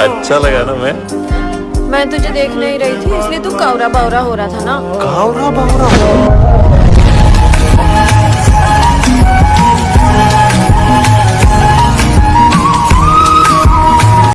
अच्छा लगा ना मैं। मैं तुझे देख नहीं रही थी इसलिए तू कावरा बावरा हो रहा था ना। कावरा बावरा